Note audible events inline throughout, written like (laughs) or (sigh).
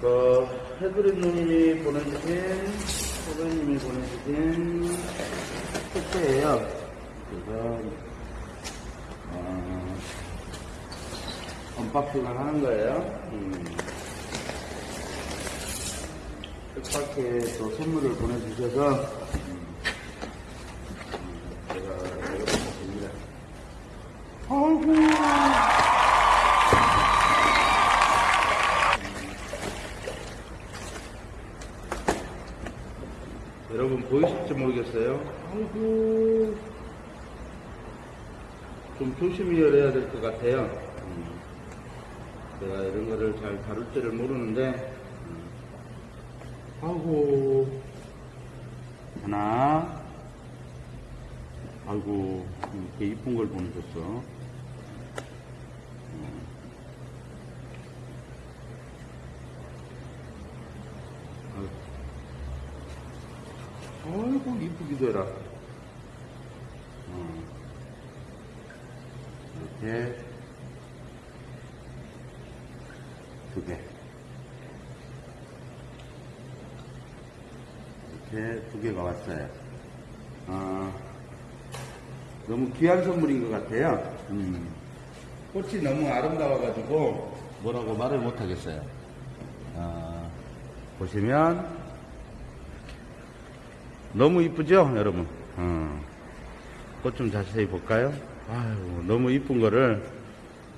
그, 해그린 누님이 보내주신, 소배님이 보내주신 택배예요. 그래서, 어, unboxing을 하는 거예요. 음. 뜻밖의 또 선물을 보내주셔서, 음, 음, 제가 이렇게 봅니다. 아이고. 여러분 보이실지 모르겠어요. 아이고. 좀 조심히 열어야 될 것 같아요. 음. 내가 이런 거를 잘 다룰 줄을 모르는데, 음. 아이고. 하나. 아이고, 이렇게 이쁜 걸 보내줬어. 아이고. 이쁘기도 해라 어. 이렇게 두개 이렇게 두 개가 왔어요 어, 너무 귀한 선물인 것 같아요 음. 꽃이 너무 아름다워가지고 뭐라고 말을 못하겠어요 어, 보시면 너무 이쁘죠, 여러분? 어. 꽃좀 자세히 볼까요? 아유, 너무 이쁜 거를,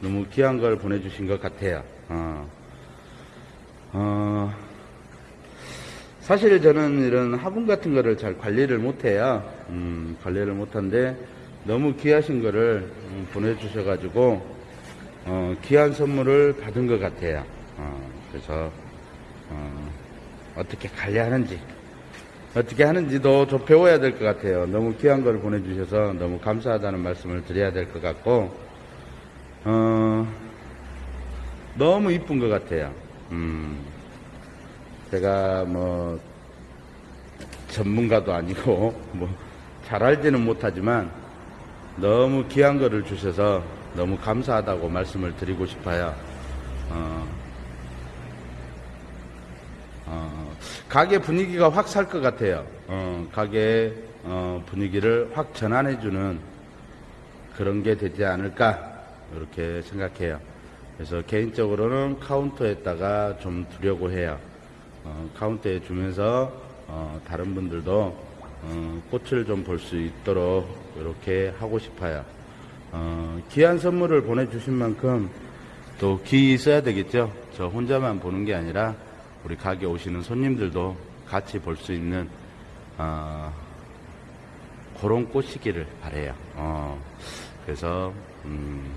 너무 귀한 걸 보내주신 것 같아요. 어. 어, 사실 저는 이런 화분 같은 거를 잘 관리를 못해요. 음, 관리를 못한데, 너무 귀하신 거를 음, 보내주셔 가지고, 어, 귀한 선물을 받은 것 같아요. 어, 그래서, 어, 어떻게 관리하는지, 어떻게 하는지도 좀 배워야 될 것 같아요. 너무 귀한 걸 보내주셔서 너무 감사하다는 말씀을 드려야 될 것 같고, 어, 너무 이쁜 것 같아요. 음, 제가 뭐, 전문가도 아니고, (laughs) 뭐, 잘 알지는 못하지만, 너무 귀한 거를 주셔서 너무 감사하다고 말씀을 드리고 싶어요. 어, 어, 가게 분위기가 확 살 것 같아요. 어, 가게 어, 분위기를 확 전환해주는 그런 게 되지 않을까 이렇게 생각해요. 그래서 개인적으로는 카운터에다가 좀 두려고 해요. 어, 카운터에 주면서 어, 다른 분들도 어, 꽃을 좀 볼 수 있도록 이렇게 하고 싶어요. 어, 귀한 선물을 보내주신 만큼 또귀 있어야 되겠죠. 저 혼자만 보는 게 아니라 우리 가게 오시는 손님들도 같이 볼 수 있는 어, 그런 꽃이기를 바래요. 어, 그래서 음,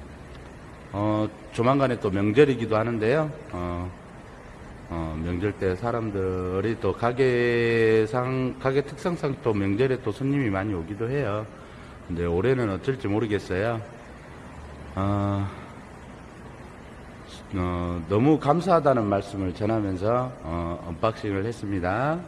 어, 조만간에 또 명절이기도 하는데요. 어, 어, 명절 때 사람들이 또 가게상 가게 특성상 또 명절에 또 손님이 많이 오기도 해요. 근데 올해는 어쩔지 모르겠어요. 어, 어, 너무 감사하다는 말씀을 전하면서 어, unboxing을 했습니다.